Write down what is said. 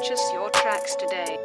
Purchase your tracks today.